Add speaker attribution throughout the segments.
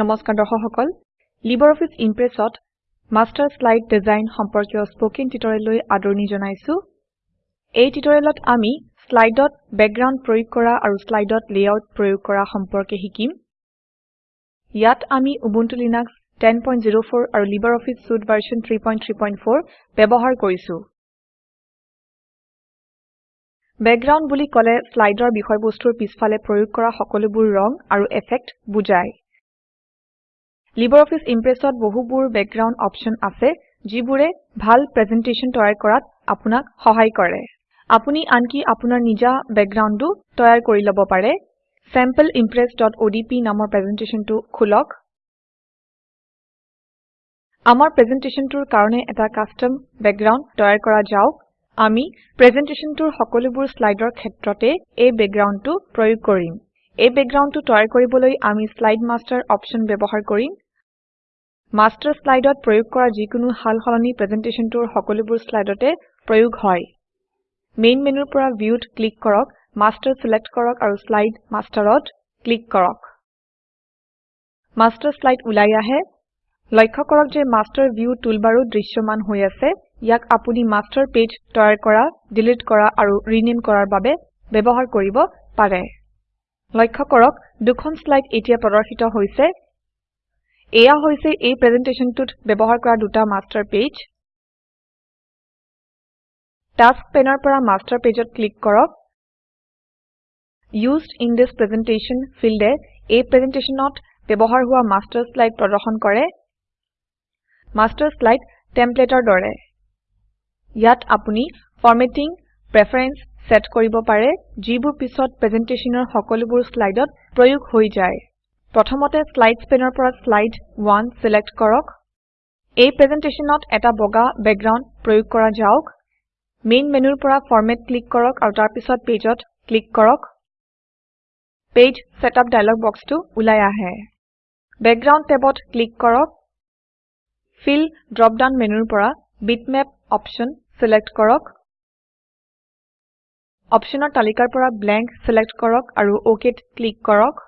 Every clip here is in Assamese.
Speaker 1: নমস্কাৰ দৰ্শক সকল লিবাৰঅফিছ ইমপ্ৰেছত মাষ্টাৰ শ্লাইড ডিজাইন সম্পৰ্কীয় স্প'কেন টিউটৰিয়েললৈ আদৰণি জনাইছো এই টিউটৰিয়েলত আমি শ্লাইডত বেকগ্ৰাউণ্ড প্ৰয়োগ কৰা আৰু শ্লাইডত লেআউট প্ৰয়োগ কৰা সম্পৰ্কে শিকিম ইয়াত আমি উবুনটো লিনাক্স 10.04 আৰু লিবাৰঅফিছ সুট ভাৰ্চন 3.3.4 ব্যৱহাৰ কৰিছো বেকগ্ৰাউণ্ড বুলি ক'লে শ্লাইডৰ বিষয়বস্তুৰ পিছফালে প্ৰয়োগ কৰা সকলোবোৰ ৰং আৰু এফেক্ট বুজায় অফিচ Impressor বহুবোৰ বেকগ্ৰাউণ্ড অপশ্যন আছে যিবোৰে ভাল presentation তৈয়াৰ কৰাত আপোনাক সহায় কৰে আপুনি আনকি আপোনাৰ নিজা বেকগ্ৰাউণ্ডো তৈয়াৰ কৰি ল'ব পাৰে sampleimpress.odp নামৰ presentationটো খুলক আমাৰ presentationটোৰ কাৰণে এটা কাষ্টম বেকগ্ৰাউণ্ড তৈয়াৰ কৰা যাওক আমি প্ৰেজেণ্টেশ্যনটোৰ সকলোবোৰ শ্লাইডৰ ক্ষেত্ৰতে এই বেকগ্ৰাউণ্ডটো প্ৰয়োগ কৰিম এই বেকগ্ৰাউণ্ডটো তৈয়াৰ কৰিবলৈ আমি শ্লাইড মাষ্টাৰ অপশ্যন ব্যৱহাৰ কৰিম Master slide dot prayuk kora jikunu hal halani presentation tour hokolibur slide dot prayuk hoy. Main menu pura viewed click korok, master select korok aru slide master dot click korok. Master slide ulaya hai. Like korok je master view toolbaru drishoman hoya se, yak apuni master page toyar kora, delete kora aru rename kora babe, bebohar koribo pare. Like korok, dukhon slide etia parahita hoise, এয়া হৈছে এই প্ৰেজেণ্টেশ্যনটোত ব্যৱহাৰ কৰা দুটা মাষ্টাৰ পেজ টাস্ক পেনৰ পৰা মাষ্টাৰ পেজত ক্লিক কৰক ইউজড ইন দিছ প্ৰেজেণ্টেশ্যন ফিল্ডে এই প্ৰেজেণ্টেশ্যনত ব্যৱহাৰ হোৱা মাষ্টাৰ শ্লাইড প্ৰদৰ্শন কৰে মাষ্টাৰ শ্লাইড টেম্পলেটৰ দৰে ইয়াত আপুনি ফৰ্মেটিং প্ৰেফাৰেন্স ছেট কৰিব পাৰে যিবোৰ পিছত প্ৰেজেণ্টেশ্যনৰ সকলোবোৰ শ্লাইডত প্ৰয়োগ হৈ যায় প্ৰথমতে slides paneৰ পৰা slide 1 select কৰক এই presentationত এটা বগা background প্ৰয়োগ কৰা যাওক main menuৰ পৰা format click কৰক আৰু তাৰ পিছত pageত click কৰক page setup dialog boxটো ওলাই আহে background tabত click কৰক fill drop down menuৰ পৰা bitmap option select কৰক অপশনৰ তালিকাৰ পৰা blank select কৰক আৰু okত click কৰক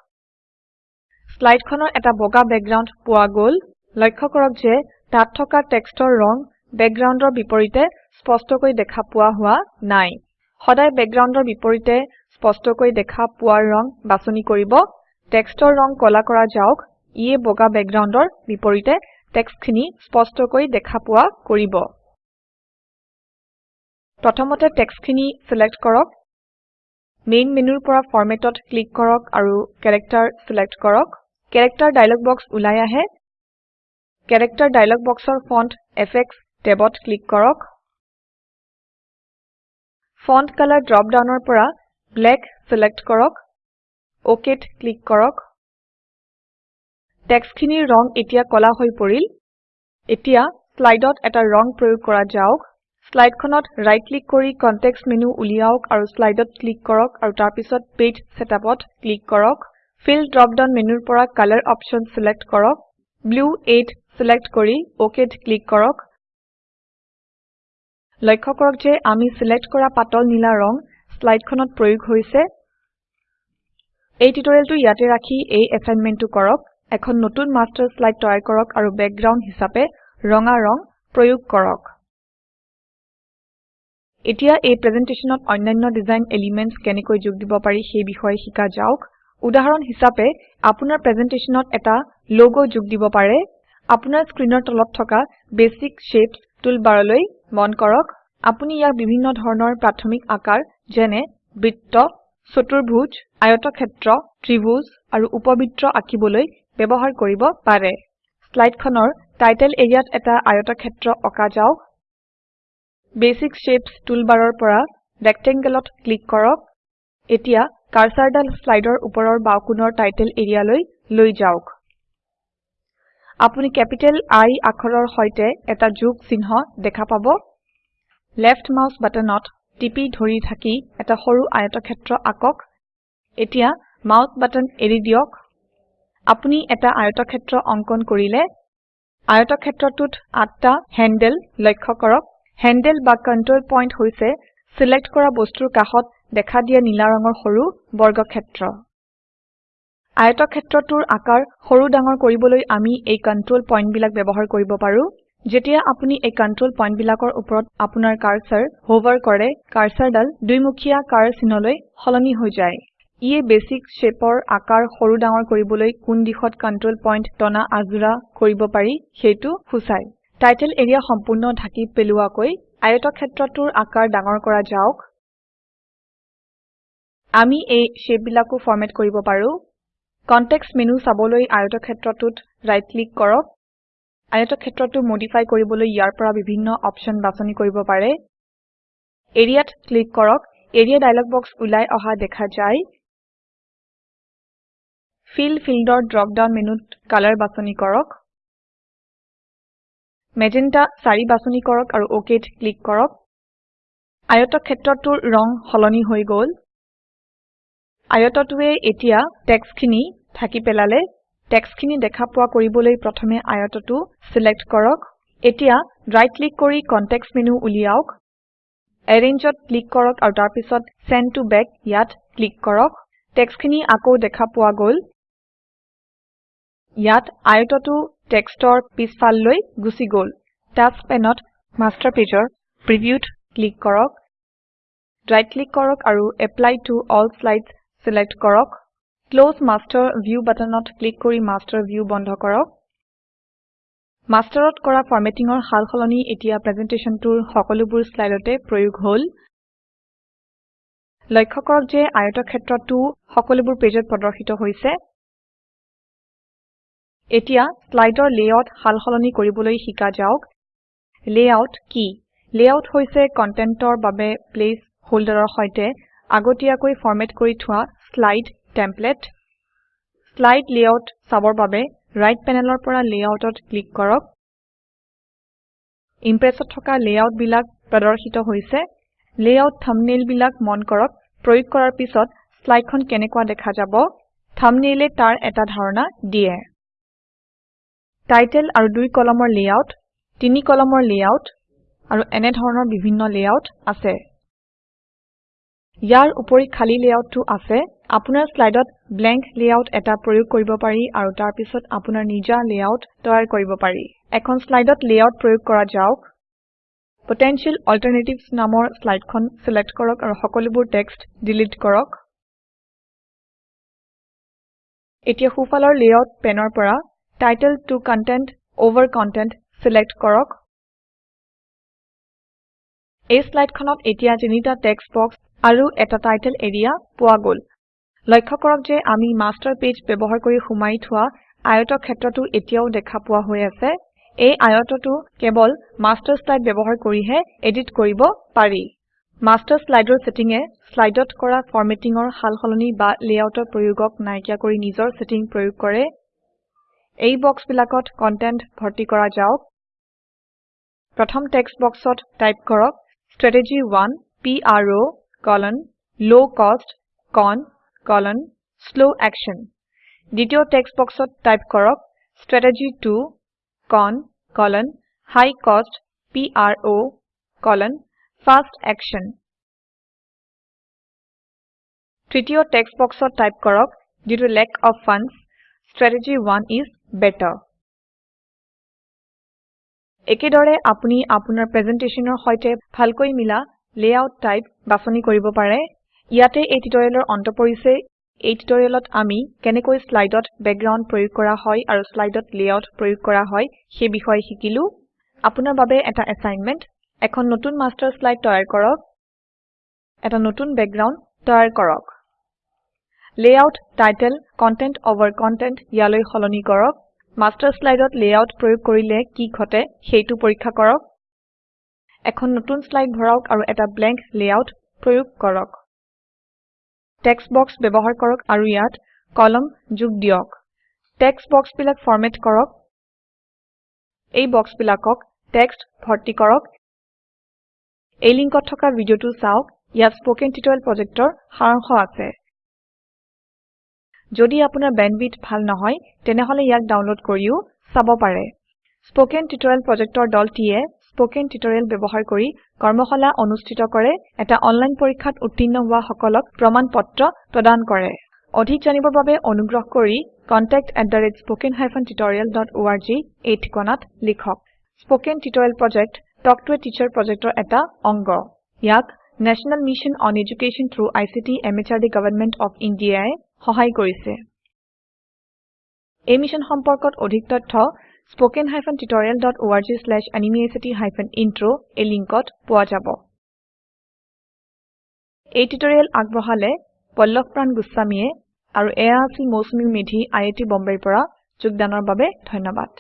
Speaker 1: স্লাইড খনৰ এটা বগা বেকগ্ৰাউণ্ড পোৱা গল লক্ষ্য কৰক যে তাত থকা টেক্সটৰ ৰং বেকগ্ৰাউণ্ডৰ বিপৰীতে স্পষ্টকৈ দেখা পোৱা হোৱা নাই সদায় বেকগ্ৰাউণ্ডৰ বিপৰীতে স্পষ্টকৈ দেখা পোৱা ৰং বাছনি কৰিব টেক্সটৰ ৰং কলা কৰা যাওক ইয়ে বগা বেকগ্ৰাউণ্ডৰ বিপৰীতে টেক্সটখিনি স্পষ্টকৈ দেখা পোৱা কৰিব প্ৰথমতে টেক্সটখিনি ছিলেক্ট কৰক মেইন মেনুৰ পৰা ফৰমেটত ক্লিক কৰক আৰু কেৰেক্টাৰ ছিলেক্ট কৰক কেৰেক্টাৰ ডায়লগ বক্স ওলাই আহে কেৰেক্টাৰ ডায়লগ বক্সৰ ফণ্ট এফেক্টচ টেবত ক্লিক কৰক ফণ্ট কালাৰ ড্ৰপ ডাউনৰ পৰা ব্লেক চিলেক্ট কৰক অ'কেত ক্লিক কৰক টেক্সটখিনিৰ ৰং এতিয়া কলা হৈ পৰিল এতিয়া শ্লাইডত এটা ৰং প্ৰয়োগ কৰা যাওক শ্লাইডখনত ৰাইট ক্লিক কৰি কনটেক্সট মেনু উলিয়াওক আৰু শ্লাইডত ক্লিক কৰক আৰু তাৰ পিছত পেজ সেটআপত ক্লিক কৰক ফিল ডাউন মেনুৰ পৰা কালাৰ অপশ্যন চিলেক্ট কৰক ব্লু 8 চিলেক্ট কৰি ওকেত ক্লিক কৰক লক্ষ্য কৰক যে আমি চিলেক্ট কৰা পাতল নীলা ৰং শ্লাইডখনত প্ৰয়োগ হৈছে এই টিউটৰিয়েলটো ইয়াতে ৰাখি এই এছাইনমেণ্টটো কৰক এখন নতুন মাষ্টাৰ শ্লাইড তৈয়াৰ কৰক আৰু বেকগ্ৰাউণ্ড হিচাপে ৰঙা ৰং প্ৰয়োগ কৰক এতিয়া এই প্ৰেজেণ্টেশ্যনত অন্যান্য ডিজাইন এলিমেণ্টছ কেনেকৈ যোগ দিব পাৰি সেই বিষয়ে শিকা যাওক উদাহৰণ হিচাপে আপোনাৰ প্ৰেজেণ্টেশ্যনত এটা লোগ যোগ দিব পাৰে আপোনাৰ স্ক্ৰীনৰ তলত থকা বেচিক শ্বেপছ টুলবাৰলৈ মন কৰক আপুনি ইয়াক বিভিন্ন ধৰণৰ প্ৰাথমিক আকাৰ যেনে বৃত্ত চতুৰ্ভুজ আয়তক্ষেত্ৰ ত্ৰিভুজ আৰু উপবৃত্ত আঁকিবলৈ ব্যৱহাৰ কৰিব পাৰে শ্লাইডখনৰ টাইটেল এৰিয়াত এটা আয়তক্ষেত্ৰ অঁকা যাওক বেচিক Shapes টুলবাৰৰ পৰা Rectangleত ক্লিক কৰক। এতিয়া কাৰ্সাৰডাল স্লাইডৰ ওপৰৰ বাওকুনৰ টাইটেল এৰিয়ালৈ লৈ যাওক। আপুনি কেপিটেল আই আখৰৰ সৈতে এটা যোগ চিহ্ন দেখা পাব। লেফ্ট মাউস বাটনত টিপি ধৰি থাকি এটা সৰু আয়তক্ষেত্ৰ আঁকক এতিয়া মাউস বাটন এৰি দিয়ক। আপুনি এটা আয়তক্ষেত্ৰ অঙ্কন কৰিলে আয়তক্ষেত্ৰটোত আঠটা হেণ্ডেল লক্ষ্য কৰক। হেণ্ডেল বা কন্ট্ৰোল পইণ্ট হৈছে সিলেক্ট কৰা বস্তুৰ কাষত দেখা দিয়া নীলা ৰঙৰ হৰু বৰ্গক্ষেত্ৰ আয়তক্ষেত্ৰটোৰ আকাৰ সৰু ডাঙৰ কৰিবলৈ আমি এই কণ্ট্ৰল পইণ্টবিলাক ব্যৱহাৰ কৰিব পাৰোঁ যেতিয়া আপুনি এই কণ্ট্ৰল পইণ্টবিলাকৰ ওপৰত আপোনাৰ কাৰ্সৰ হোভাৰ কৰে কাৰ্সৰডাল দুইমুখীয়া কাৰ চিনলৈ সলনি হৈ যায় ইয়ে বেচিক শ্বেপৰ আকাৰ সৰু ডাঙৰ কৰিবলৈ কোন দিশত কণ্ট্ৰল পইণ্ট টনা আজুৰা কৰিব পাৰি সেইটো সূচায় টাইটেল এৰিয়া সম্পূৰ্ণ ঢাকি পেলোৱাকৈ কই আয়তক্ষেত্ৰটোৰ আকাৰ ডাঙৰ কৰা যাওক আমি এই শ্বেপবিলাকো ফৰমেট কৰিব পাৰোঁ কনটেক্সট মেনু সাবলৈ আয়তক্ষেত্ৰটোত ৰাইট ক্লিক কৰক আয়তক্ষেত্ৰটো মডিফাই কৰিবলৈ ইয়াৰ পৰা বিভিন্ন অপশ্যন বাছনি কৰিব পাৰে এৰিয়াত ক্লিক কৰক এৰিয়া ডায়লগ বক্স ওলাই অহা দেখা যায় ফিল ফিল্ডৰ ড্ৰপ ডাউন মেনুত কালাৰ বাছনি কৰক মেজেন্টা 4 বাছনি কৰক আৰু অকেত ক্লিক কৰক আয়তক্ষেত্ৰটোৰ ৰং সলনি হৈ গ'ল আয়তটোৱে এতিয়া টেক্সটখিনি থাকি পেলালে টেক্সটখিনি দেখা পোৱা কৰিবলৈ প্ৰথমে আয়তটো সিলেক্ট কৰক এতিয়া ৰাইট ক্লিক কৰি কনটেক্সট মেনু উলিয়াওক এৰেঞ্জত ক্লিক কৰক আৰু তাৰ পিছত সেন্ড টু বেক ইয়াত ক্লিক কৰক টেক্সটখিনি আকৌ দেখা পোৱা গ'ল ইয়াত আয়তটো টেক্সটৰ পিছফাললৈ গুচি গ'ল টাস্ক পেনত মাষ্টাৰ পেজৰ প্ৰিভিউত ক্লিক কৰক ৰাইট ক্লিক কৰক আৰু apply to all slides select কৰক ক্লজ মাষ্টাৰ ভিউ বাটনত ক্লিক কৰি মাষ্টাৰ ভিউ বন্ধ কৰক মাষ্টাৰত কৰা ফৰ্মেটিঙৰ সালসলনি এতিয়া প্ৰেজেণ্টেশ্যনটোৰ সকলোবোৰ শ্লাইডতে প্ৰয়োগ হ'ল লক্ষ্য কৰক যে আয়তক্ষেত্ৰটো সকলোবোৰ পেজত প্ৰদৰ্শিত হৈছে এতিয়া স্লাইডৰ সাল সলনি কৰিবলৈ শিকা যাওক লেআউট কি লেআউট হৈছে কন্টেন্টৰ বাবে প্লেচ হোল্ডাৰৰ সৈতে আগতীয়াকৈ ফৰমেট কৰি থোৱা শ্লাইড টেমপ্লেট শ্লাইড লেআউট চাবৰ বাবে ৰাইট পেনেলৰ পৰা লেআউটত ক্লিক কৰক ইমপ্ৰেছত থকা লেআউট বিলাক প্ৰদৰ্শিত হৈছে লেআউট থাম্বনেইল বিলাক মন কৰক প্ৰয়োগ কৰাৰ পিছত শ্লাইডখন কেনেকুৱা দেখা যাব থাম্বনেইলে তাৰ এটা ধাৰণা দিয়ে টাইটেল আৰু দুই কলমৰ লেআউট তিনি কলমৰ লেআউট আৰু এনে ধৰণৰ বিভিন্ন লেআউট আছে ইয়াৰ উপৰি খালী লেআউটটো আছে আপোনাৰ শ্লাইডত ব্লেংক লেআউট এটা প্ৰয়োগ কৰিব পাৰি আৰু তাৰ পিছত আপোনাৰ নিজা লেআউট তৈয়াৰ কৰিব পাৰি এখন শ্লাইডত লেআউট প্ৰয়োগ কৰা যাওক পটেনশিয়াল অল্টাৰনেটিভছ নামৰ শ্লাইডখন চিলেক্ট কৰক আৰু সকলোবোৰ টেক্সট ডিলিট কৰক এতিয়া সোঁফালৰ লেআউট পেনৰ পৰা Title to Content over Content select korok. A slide khanat etia jenita text box aru eta title area puagol. Like korok je ami master page pebohar kori humai thua ayoto khetra tu etiao dekha pua hoyase. A ayoto tu kebol master slide pebohar kori hai edit kori bo pari. Master slide or setting e slide dot kora formatting or hal holoni ba layout or proyugok naikya kori nizor setting proyug kore এই বক্সবিলাকত কন্টেন্ট ভৰ্তি কৰা যাওক প্ৰথম টেক্সট বক্সত টাইপ কৰক strategy one P R O' colon low' cost con colon slow' action দ্বিতীয় টেক্সট বক্সত টাইপ কৰক strategy two con colon high cost P R O' colon fast action তৃতীয় টেক্সট বক্সত টাইপ কৰক due to lack of funds strategy one is better. একেদৰে আপুনি আপোনাৰ প্ৰেজেন্টেশ্যনৰ সৈতে ভালকৈ মিলা লেআউট টাইপ বাছনি কৰিব পাৰে ইয়াতে এই টিউটৰিয়েলৰ অন্ত পৰিছে এই টিউটৰিয়েলত আমি কেনেকৈ শ্লাইডত বেকগ্ৰাউণ্ড প্ৰয়োগ কৰা হয় আৰু শ্লাইডত লেআউট প্ৰয়োগ কৰা হয় সেই বিষয়ে শিকিলো আপোনাৰ বাবে এটা এছাইনমেণ্ট এখন নতুন মাষ্টাৰ শ্লাইড তৈয়াৰ কৰক এটা নতুন বেকগ্ৰাউণ্ড তৈয়াৰ কৰক layout title content over content ইয়ালৈ সলনি কৰক মাষ্টাৰ শ্লাইডত লেআউট প্ৰয়োগ কৰিলে কি ঘটে সেইটো পৰীক্ষা কৰক এখন নতুন শ্লাইড ভৰাওক আৰু এটা ব্লেংক লেআউট প্ৰয়োগ কৰক টেক্সট বক্স ব্যৱহাৰ কৰক আৰু ইয়াত কলম যোগ দিয়ক টেক্সট বক্স বিলাক ফৰমেট কৰক এই বক্স বিলাকক টেক্সট ভৰ্তি কৰক এই লিংকত থকা ভিডিঅটো চাওক ইয়াত স্পকেন টিউটৰিয়েল প্ৰজেক্টৰ সাৰাংশ আছে যদি আপোনাৰ বেণ্ডৱিডথ ভাল নহয় তেনেহলে ইয়াক ডাউনলোড কৰিও চাব পাৰে স্পোকেন টিউটৰিয়েল প্ৰজেক্টৰ দলটিয়ে স্পোকেন টিউটৰিয়েল ব্যৱহাৰ কৰি কৰ্মশালা অনুষ্ঠিত কৰে এটা অনলাইন পৰীক্ষাত উত্তীৰ্ণ হোৱা সকলক প্ৰমাণপত্ৰ প্ৰদান কৰে অধিক জানিবৰ বাবে অনুগ্ৰহ কৰি contact@spoken-tutorial.org tutorial dot O R G এই ঠিকনাত লিখক spoken tutorial project talk to a teacher প্ৰজেক্টৰ এটা অংগ ইয়াক national mission on education through I C T M H R D government of ইণ্ডিয়াই সহায় কৰিছে এই মিশন সম্পৰ্কত অধিক তথ্য hyphen tutorial dot spoken tutorialorg hyphen intro এই লিংকত পোৱা যাব এই টিউটৰিয়েল আগবঢ়ালে পল্লভ প্ৰাণ গোস্বামীয়ে আৰু এয়া আছিল মৌচুমী মেধি আই আই টি বম্বেৰ পৰা যোগদানৰ বাবে ধন্যবাদ